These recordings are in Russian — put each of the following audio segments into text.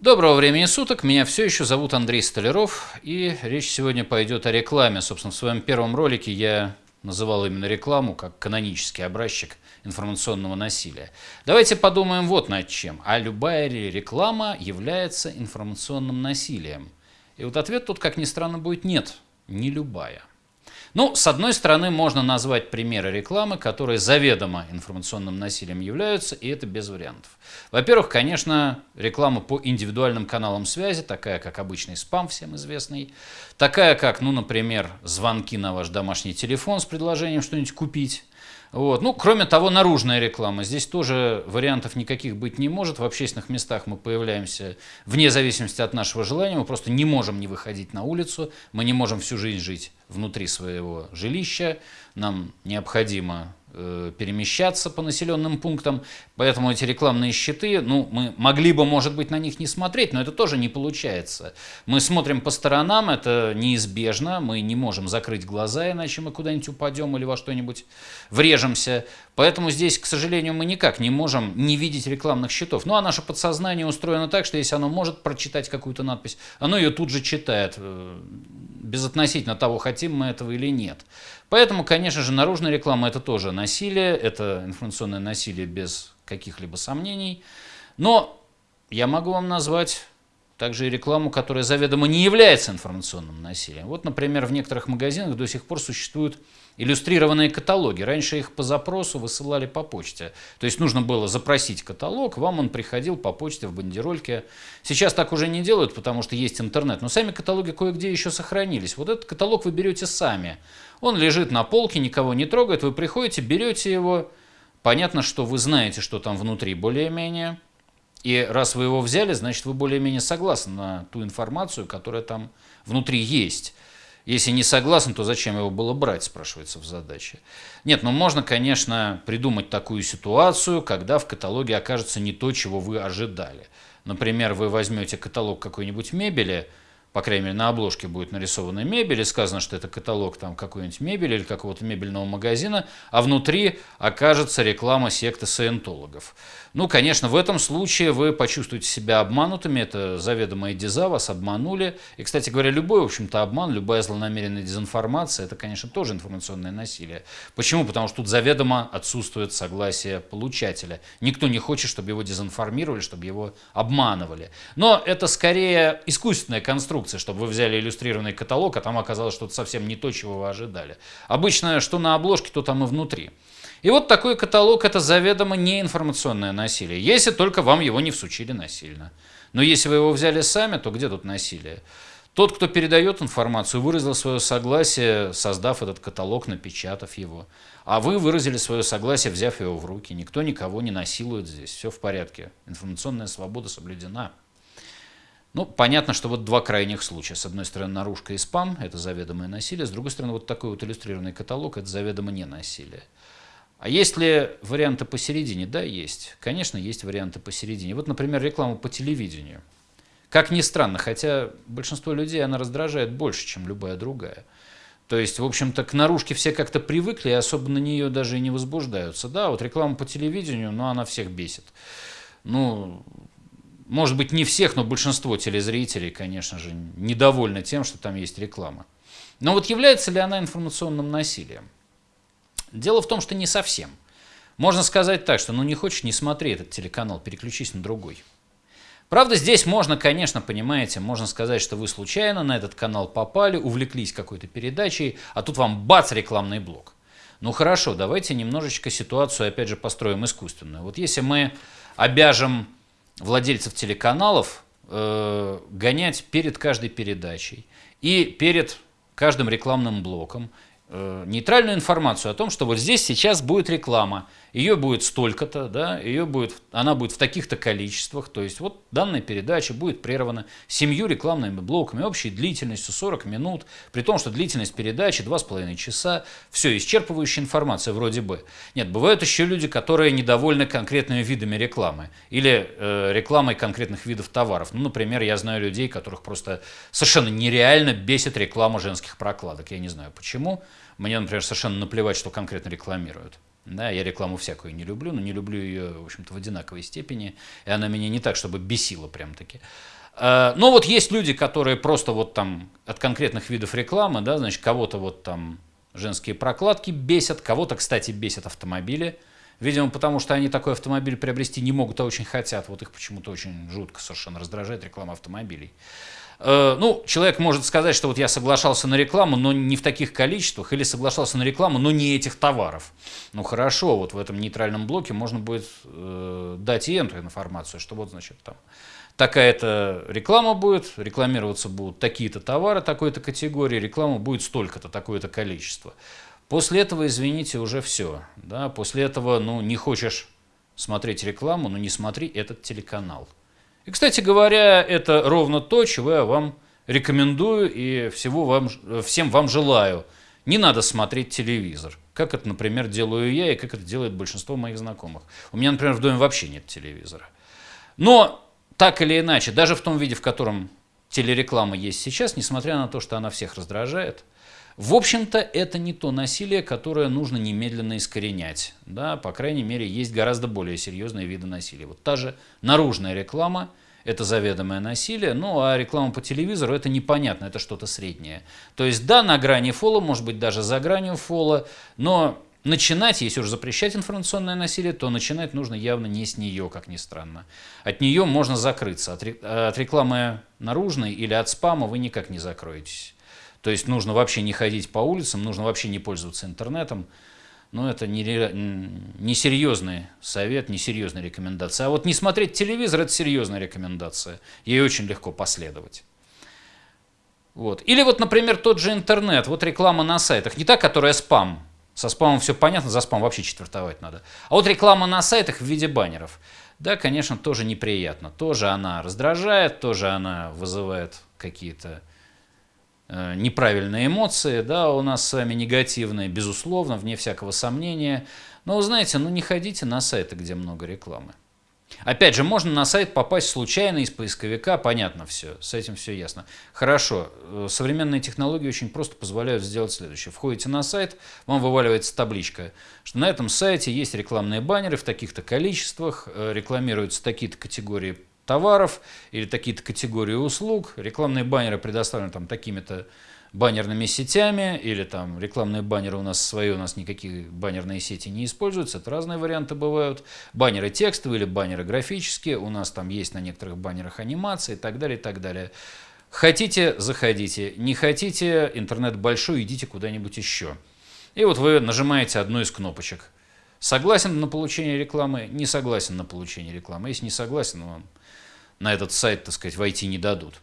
Доброго времени суток, меня все еще зовут Андрей Столяров, и речь сегодня пойдет о рекламе. Собственно, в своем первом ролике я называл именно рекламу как канонический образчик информационного насилия. Давайте подумаем вот над чем. А любая ли реклама является информационным насилием? И вот ответ тут, как ни странно, будет нет, не любая. Ну, с одной стороны, можно назвать примеры рекламы, которые заведомо информационным насилием являются, и это без вариантов. Во-первых, конечно, реклама по индивидуальным каналам связи, такая как обычный спам, всем известный, такая как, ну, например, звонки на ваш домашний телефон с предложением что-нибудь купить, вот. Ну, кроме того, наружная реклама. Здесь тоже вариантов никаких быть не может. В общественных местах мы появляемся вне зависимости от нашего желания. Мы просто не можем не выходить на улицу. Мы не можем всю жизнь жить внутри своего жилища. Нам необходимо перемещаться по населенным пунктам, поэтому эти рекламные щиты, ну, мы могли бы, может быть, на них не смотреть, но это тоже не получается. Мы смотрим по сторонам, это неизбежно, мы не можем закрыть глаза, иначе мы куда-нибудь упадем или во что-нибудь врежемся. Поэтому здесь, к сожалению, мы никак не можем не видеть рекламных щитов. Ну, а наше подсознание устроено так, что если оно может прочитать какую-то надпись, оно ее тут же читает э, безотносительно того, хотим мы этого или нет. Поэтому, конечно же, наружная реклама – это тоже насилие, это информационное насилие без каких-либо сомнений. Но я могу вам назвать также и рекламу, которая заведомо не является информационным насилием. Вот, например, в некоторых магазинах до сих пор существуют иллюстрированные каталоги. Раньше их по запросу высылали по почте. То есть нужно было запросить каталог, вам он приходил по почте в бандерольке. Сейчас так уже не делают, потому что есть интернет. Но сами каталоги кое-где еще сохранились. Вот этот каталог вы берете сами. Он лежит на полке, никого не трогает. Вы приходите, берете его. Понятно, что вы знаете, что там внутри более-менее. И раз вы его взяли, значит, вы более-менее согласны на ту информацию, которая там внутри есть. Если не согласен, то зачем его было брать, спрашивается в задаче. Нет, ну можно, конечно, придумать такую ситуацию, когда в каталоге окажется не то, чего вы ожидали. Например, вы возьмете каталог какой-нибудь мебели, по крайней мере, на обложке будет нарисована мебель, и сказано, что это каталог там какой-нибудь мебели или какого-то мебельного магазина, а внутри окажется реклама секты саентологов. Ну, конечно, в этом случае вы почувствуете себя обманутыми, это заведомая деза, вас обманули. И, кстати говоря, любой, в общем-то, обман, любая злонамеренная дезинформация, это, конечно, тоже информационное насилие. Почему? Потому что тут заведомо отсутствует согласие получателя. Никто не хочет, чтобы его дезинформировали, чтобы его обманывали. Но это скорее искусственная конструкция, чтобы вы взяли иллюстрированный каталог, а там оказалось что-то совсем не то, чего вы ожидали. Обычно, что на обложке, то там и внутри. И вот такой каталог – это заведомо не информационное насилие, если только вам его не всучили насильно. Но если вы его взяли сами, то где тут насилие? Тот, кто передает информацию, выразил свое согласие, создав этот каталог, напечатав его. А вы выразили свое согласие, взяв его в руки. Никто никого не насилует здесь. Все в порядке. Информационная свобода соблюдена. Ну, понятно, что вот два крайних случая. С одной стороны, наружка и спам – это заведомое насилие. С другой стороны, вот такой вот иллюстрированный каталог – это заведомо не насилие. А есть ли варианты посередине? Да, есть. Конечно, есть варианты посередине. Вот, например, реклама по телевидению. Как ни странно, хотя большинство людей она раздражает больше, чем любая другая. То есть, в общем-то, к наружке все как-то привыкли и особо на нее даже и не возбуждаются. Да, вот реклама по телевидению, но она всех бесит. Ну, может быть, не всех, но большинство телезрителей, конечно же, недовольны тем, что там есть реклама. Но вот является ли она информационным насилием? Дело в том, что не совсем. Можно сказать так, что ну не хочешь, не смотри этот телеканал, переключись на другой. Правда, здесь можно, конечно, понимаете, можно сказать, что вы случайно на этот канал попали, увлеклись какой-то передачей, а тут вам бац, рекламный блок. Ну хорошо, давайте немножечко ситуацию, опять же, построим искусственную. Вот если мы обяжем владельцев телеканалов э, гонять перед каждой передачей и перед каждым рекламным блоком Э, нейтральную информацию о том, что вот здесь сейчас будет реклама, ее будет столько-то, да, ее будет, она будет в таких-то количествах, то есть вот данная передача будет прервана семью рекламными блоками общей длительностью 40 минут, при том, что длительность передачи 2,5 часа, все, исчерпывающая информация вроде бы. Нет, бывают еще люди, которые недовольны конкретными видами рекламы или э, рекламой конкретных видов товаров. Ну, например, я знаю людей, которых просто совершенно нереально бесит реклама женских прокладок, я не знаю почему. Мне, например, совершенно наплевать, что конкретно рекламируют. Да, я рекламу всякую не люблю, но не люблю ее, в общем-то, в одинаковой степени. И она меня не так, чтобы бесила прям-таки. А, но вот есть люди, которые просто вот там от конкретных видов рекламы, да, значит, кого-то вот там женские прокладки бесят, кого-то, кстати, бесят автомобили. Видимо, потому что они такой автомобиль приобрести не могут, а очень хотят. Вот их почему-то очень жутко совершенно раздражает реклама автомобилей. Э, ну, человек может сказать, что вот я соглашался на рекламу, но не в таких количествах, или соглашался на рекламу, но не этих товаров. Ну, хорошо, вот в этом нейтральном блоке можно будет э, дать и эту информацию, что вот, значит, там такая-то реклама будет, рекламироваться будут такие-то товары такой-то категории, реклама будет столько-то, такое-то количество. После этого, извините, уже все. Да? После этого, ну, не хочешь смотреть рекламу, ну, не смотри этот телеканал. И, кстати говоря, это ровно то, чего я вам рекомендую и всего вам, всем вам желаю. Не надо смотреть телевизор, как это, например, делаю я и как это делает большинство моих знакомых. У меня, например, в доме вообще нет телевизора. Но так или иначе, даже в том виде, в котором телереклама есть сейчас, несмотря на то, что она всех раздражает – в общем-то, это не то насилие, которое нужно немедленно искоренять. Да? По крайней мере, есть гораздо более серьезные виды насилия. Вот та же наружная реклама – это заведомое насилие, ну а реклама по телевизору – это непонятно, это что-то среднее. То есть да, на грани фола, может быть даже за гранью фола, но начинать, если уже запрещать информационное насилие, то начинать нужно явно не с нее, как ни странно. От нее можно закрыться, от рекламы наружной или от спама вы никак не закроетесь. То есть нужно вообще не ходить по улицам, нужно вообще не пользоваться интернетом. Но это не, не совет, не серьезная рекомендация. А вот не смотреть телевизор – это серьезная рекомендация. Ей очень легко последовать. Вот. Или вот, например, тот же интернет, вот реклама на сайтах, не та, которая спам. Со спамом все понятно, за спам вообще четвертовать надо. А вот реклама на сайтах в виде баннеров. Да, конечно, тоже неприятно. Тоже она раздражает, тоже она вызывает какие-то неправильные эмоции, да, у нас с вами негативные, безусловно, вне всякого сомнения. Но вы знаете, ну не ходите на сайты, где много рекламы. Опять же, можно на сайт попасть случайно из поисковика, понятно все, с этим все ясно. Хорошо, э, современные технологии очень просто позволяют сделать следующее. Входите на сайт, вам вываливается табличка, что на этом сайте есть рекламные баннеры в таких-то количествах, э, рекламируются такие-то категории товаров или такие-то категории услуг. Рекламные баннеры предоставлены там такими-то баннерными сетями, или там рекламные баннеры у нас свои, у нас никакие баннерные сети не используются, это разные варианты бывают. Баннеры текстовые или баннеры графические, у нас там есть на некоторых баннерах анимации и так далее, и так далее. Хотите, заходите, не хотите, интернет большой, идите куда-нибудь еще. И вот вы нажимаете одну из кнопочек. Согласен на получение рекламы, не согласен на получение рекламы. Если не согласен, вам на этот сайт, так сказать, войти не дадут.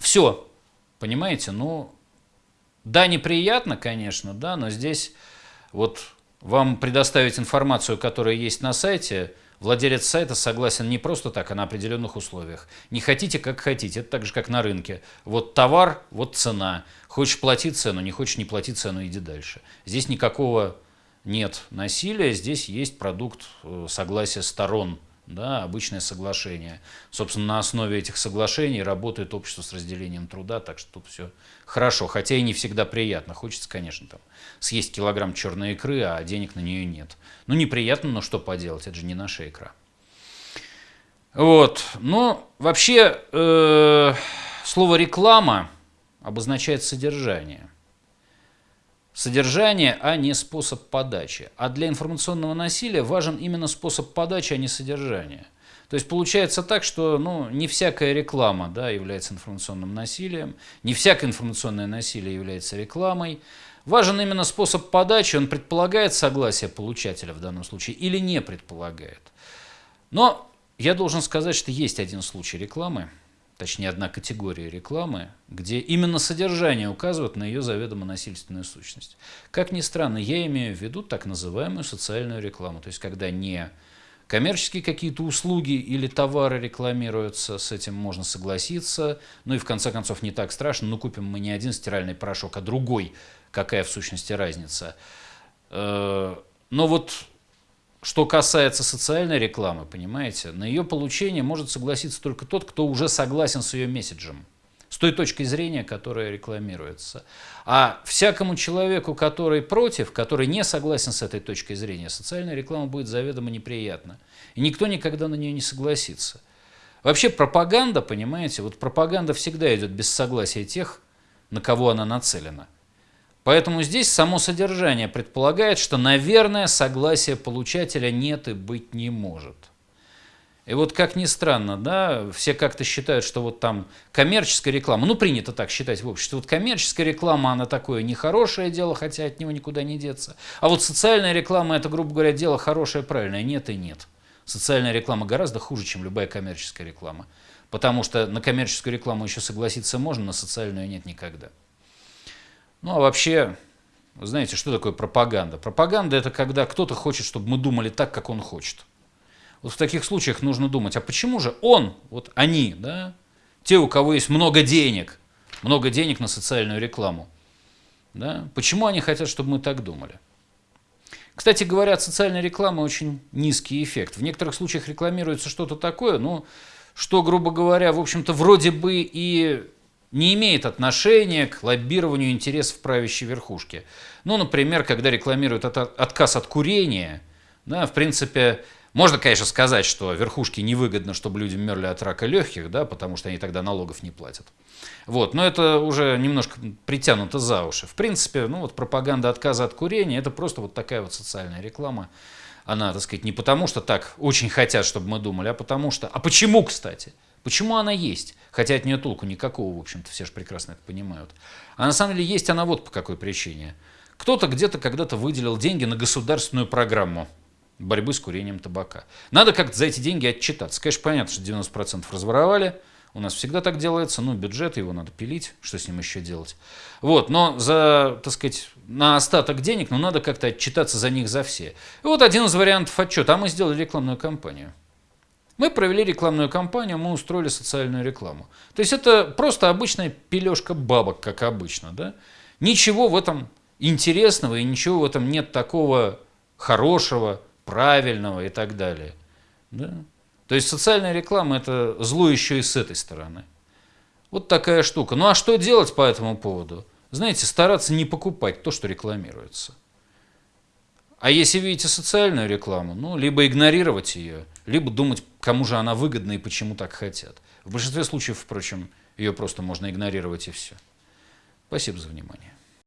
Все, понимаете? Ну, да, неприятно, конечно, да, но здесь вот вам предоставить информацию, которая есть на сайте, владелец сайта согласен не просто так, а на определенных условиях. Не хотите, как хотите, это так же, как на рынке. Вот товар, вот цена. Хочешь плати цену, не хочешь не плати цену, иди дальше. Здесь никакого нет насилия, здесь есть продукт э, согласия сторон да, обычное соглашение. Собственно, на основе этих соглашений работает общество с разделением труда, так что тут все хорошо, хотя и не всегда приятно. Хочется, конечно, там съесть килограмм черной икры, а денег на нее нет. Ну, неприятно, но что поделать, это же не наша икра. Вот, но вообще э, слово реклама обозначает содержание – содержание, а не способ подачи. А для информационного насилия важен именно способ подачи, а не содержание. То есть получается так, что ну, не всякая реклама да, является информационным насилием, не всякое информационное насилие является рекламой. Важен именно способ подачи, он предполагает согласие получателя в данном случае или не предполагает. Но я должен сказать, что есть один случай рекламы, точнее одна категория рекламы, где именно содержание указывает на ее заведомо насильственную сущность. Как ни странно, я имею в виду так называемую социальную рекламу, то есть когда не коммерческие какие-то услуги или товары рекламируются, с этим можно согласиться, ну и в конце концов не так страшно, ну купим мы не один стиральный порошок, а другой, какая в сущности разница. Э, но вот что касается социальной рекламы, понимаете, на ее получение может согласиться только тот, кто уже согласен с ее месседжем, с той точки зрения, которая рекламируется. А всякому человеку, который против, который не согласен с этой точкой зрения, социальная реклама будет заведомо неприятна. И никто никогда на нее не согласится. Вообще пропаганда, понимаете, вот пропаганда всегда идет без согласия тех, на кого она нацелена. Поэтому здесь само содержание предполагает, что, наверное, согласия получателя нет и быть не может. И вот как ни странно, да, все как-то считают, что вот там коммерческая реклама, ну принято так считать в обществе, вот коммерческая реклама, она такое нехорошее дело, хотя от него никуда не деться. А вот социальная реклама, это, грубо говоря, дело хорошее, правильное, нет и нет. Социальная реклама гораздо хуже, чем любая коммерческая реклама. Потому что на коммерческую рекламу еще согласиться можно, на социальную нет никогда. Ну а вообще, знаете, что такое пропаганда? Пропаганда это когда кто-то хочет, чтобы мы думали так, как он хочет. Вот в таких случаях нужно думать, а почему же он, вот они, да, те, у кого есть много денег, много денег на социальную рекламу, да, почему они хотят, чтобы мы так думали? Кстати говоря, от социальной рекламы очень низкий эффект. В некоторых случаях рекламируется что-то такое, ну, что, грубо говоря, в общем-то, вроде бы и не имеет отношения к лоббированию интересов правящей верхушки. Ну, например, когда рекламируют отказ от курения, да, в принципе, можно, конечно, сказать, что верхушке невыгодно, чтобы люди мерли от рака легких, да, потому что они тогда налогов не платят. Вот, но это уже немножко притянуто за уши. В принципе, ну вот пропаганда отказа от курения – это просто вот такая вот социальная реклама. Она, так сказать, не потому, что так очень хотят, чтобы мы думали, а потому что… А почему, кстати? Почему она есть? Хотя от нее толку никакого, в общем-то, все же прекрасно это понимают. А на самом деле есть она вот по какой причине. Кто-то где-то когда-то выделил деньги на государственную программу борьбы с курением табака. Надо как-то за эти деньги отчитаться. Конечно, понятно, что 90% разворовали, у нас всегда так делается, ну, бюджет, его надо пилить, что с ним еще делать. Вот, но за, так сказать, на остаток денег, ну, надо как-то отчитаться за них за все. И вот один из вариантов отчета, а мы сделали рекламную кампанию. Мы провели рекламную кампанию, мы устроили социальную рекламу. То есть это просто обычная пележка бабок, как обычно, да? Ничего в этом интересного и ничего в этом нет такого хорошего, правильного и так далее. Да? То есть социальная реклама – это зло еще и с этой стороны. Вот такая штука. Ну а что делать по этому поводу? Знаете, стараться не покупать то, что рекламируется. А если видите социальную рекламу, ну, либо игнорировать ее, либо думать, кому же она выгодна и почему так хотят. В большинстве случаев, впрочем, ее просто можно игнорировать и все. Спасибо за внимание.